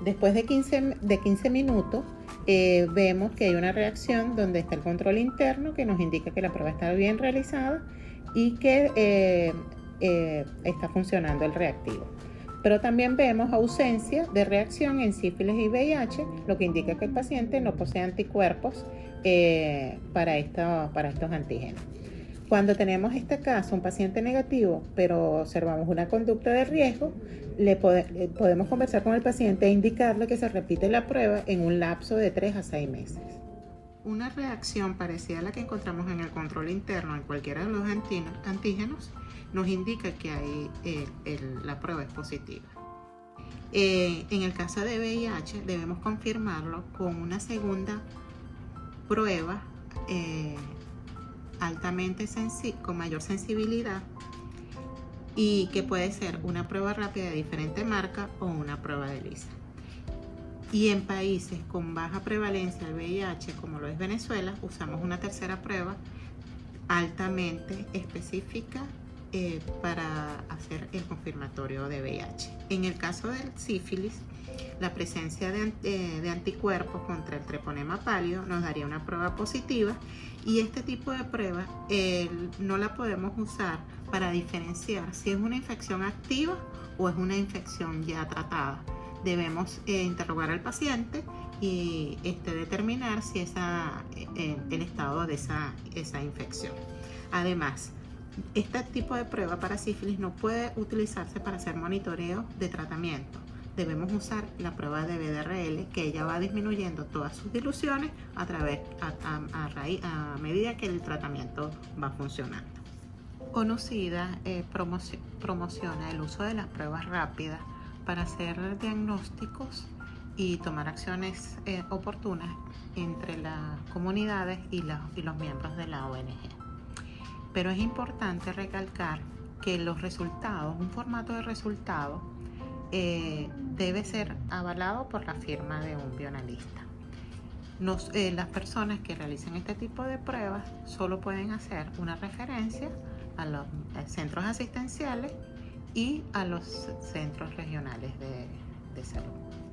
Después de 15, de 15 minutos, eh, vemos que hay una reacción donde está el control interno que nos indica que la prueba está bien realizada y que eh, eh, está funcionando el reactivo. Pero también vemos ausencia de reacción en sífilis y VIH, lo que indica que el paciente no posee anticuerpos para estos antígenos. Cuando tenemos este caso, un paciente negativo, pero observamos una conducta de riesgo, le podemos conversar con el paciente e indicarle que se repite la prueba en un lapso de 3 a 6 meses. Una reacción parecida a la que encontramos en el control interno en cualquiera de los antígenos nos indica que eh, la prueba es positiva. Eh, en el caso de VIH debemos confirmarlo con una segunda prueba eh, altamente con mayor sensibilidad y que puede ser una prueba rápida de diferente marca o una prueba de lisa. Y en países con baja prevalencia del VIH, como lo es Venezuela, usamos una tercera prueba altamente específica eh, para hacer el confirmatorio de VIH. En el caso del sífilis, la presencia de, eh, anticuerpos contra el treponema pálido nos daría una prueba positiva y este tipo de prueba no la podemos usar para diferenciar si es una infección activa o es una infección ya tratada. Debemos eh, interrogar al paciente y este, determinar si es el estado de esa infección. Además, este tipo de prueba para sífilis no puede utilizarse para hacer monitoreo de tratamiento debemos usar la prueba de BDRL que ella va disminuyendo todas sus diluciones a través a, medida que el tratamiento va funcionando. Conocida eh, promociona el uso de las pruebas rápidas para hacer diagnósticos y tomar acciones eh, oportunas entre las comunidades y los miembros de la ONG. Pero es importante recalcar que los resultados, un formato de resultados, eh, debe ser avalado por la firma de un bioanalista. Eh, las personas que realicen este tipo de pruebas solo pueden hacer una referencia a los centros asistenciales y a los centros regionales de salud.